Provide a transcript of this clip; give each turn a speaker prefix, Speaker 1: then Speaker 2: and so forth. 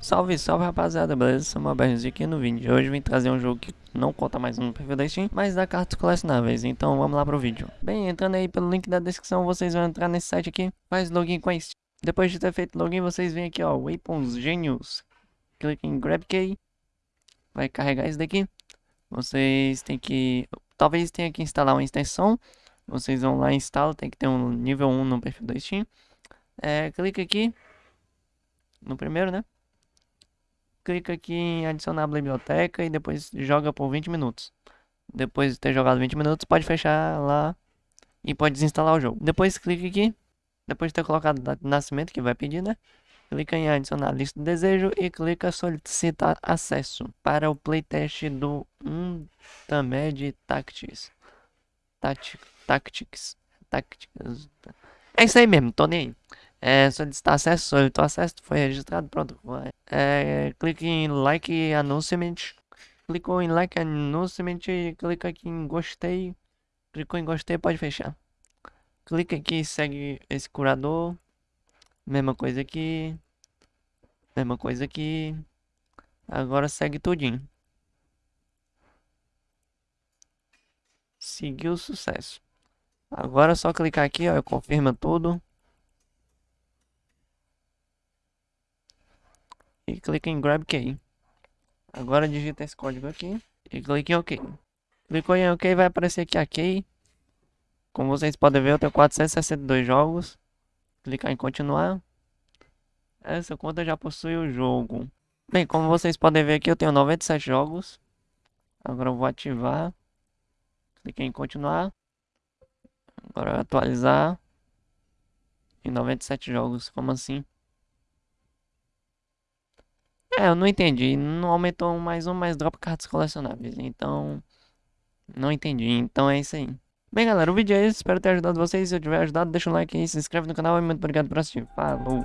Speaker 1: Salve, salve rapaziada, beleza? Sou uma aqui no vídeo de hoje vim trazer um jogo que não conta mais no perfil da Steam, mas dá cartas colecionáveis, então vamos lá pro vídeo. Bem, entrando aí pelo link da descrição, vocês vão entrar nesse site aqui, faz login com a Steam. Depois de ter feito login, vocês vêm aqui ó, Weapons Genius, clique em Grab Key, vai carregar isso daqui. Vocês têm que, talvez tenha que instalar uma extensão, vocês vão lá e instalam, tem que ter um nível 1 no perfil da Steam. É, clica aqui, no primeiro, né? Clica aqui em adicionar a biblioteca e depois joga por 20 minutos. Depois de ter jogado 20 minutos, pode fechar lá e pode desinstalar o jogo. Depois clica aqui, depois de ter colocado data de nascimento, que vai pedir, né? Clica em adicionar lista de desejo e clica solicitar acesso para o playtest do Untamed Tactics. Tactics. Tactics. É isso aí mesmo, tô nem aí. É, solicitar acesso, solicitou acesso, foi registrado, pronto. É, clique em like announcement. Clicou em like announcement clica aqui em gostei. Clicou em gostei, pode fechar. Clica aqui segue esse curador. Mesma coisa aqui. Mesma coisa aqui. Agora segue tudinho. Seguiu o sucesso. Agora é só clicar aqui, ó, confirma tudo. E clica em Grab Key. Agora digita esse código aqui e clique em OK. Clicou em OK, vai aparecer aqui a Key. Como vocês podem ver, eu tenho 462 jogos. Clicar em continuar. Essa conta já possui o jogo. Bem, como vocês podem ver aqui, eu tenho 97 jogos. Agora eu vou ativar. Cliquei em continuar. Agora atualizar. Em 97 jogos, como assim? É, eu não entendi. Não aumentou mais um, mais drop cartas colecionáveis. Então, não entendi. Então é isso aí. Bem, galera, o vídeo é esse. Espero ter ajudado vocês. Se eu tiver ajudado, deixa um like aí, se inscreve no canal e muito obrigado por assistir. Falou!